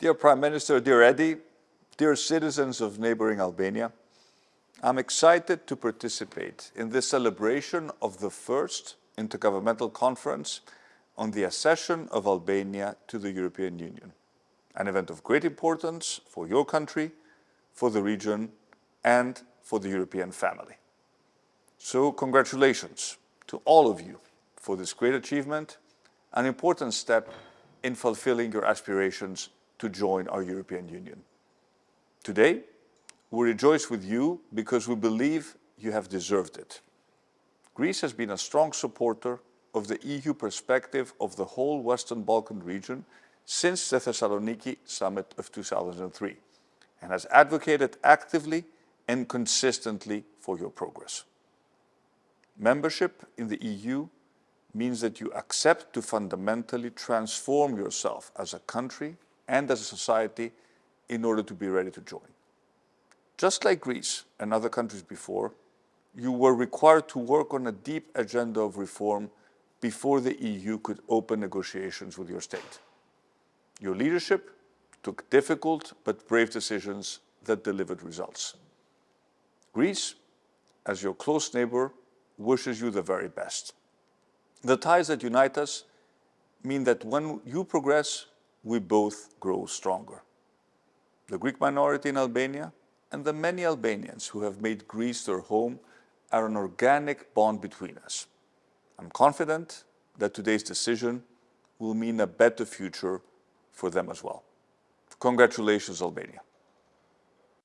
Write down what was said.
Dear Prime Minister, dear Edi, dear citizens of neighboring Albania, I'm excited to participate in this celebration of the first Intergovernmental Conference on the accession of Albania to the European Union, an event of great importance for your country, for the region and for the European family. So congratulations to all of you for this great achievement, an important step in fulfilling your aspirations to join our European Union. Today, we rejoice with you because we believe you have deserved it. Greece has been a strong supporter of the EU perspective of the whole Western Balkan region since the Thessaloniki summit of 2003 and has advocated actively and consistently for your progress. Membership in the EU means that you accept to fundamentally transform yourself as a country and as a society in order to be ready to join. Just like Greece and other countries before, you were required to work on a deep agenda of reform before the EU could open negotiations with your state. Your leadership took difficult but brave decisions that delivered results. Greece, as your close neighbor, wishes you the very best. The ties that unite us mean that when you progress, we both grow stronger. The Greek minority in Albania and the many Albanians who have made Greece their home are an organic bond between us. I'm confident that today's decision will mean a better future for them as well. Congratulations, Albania.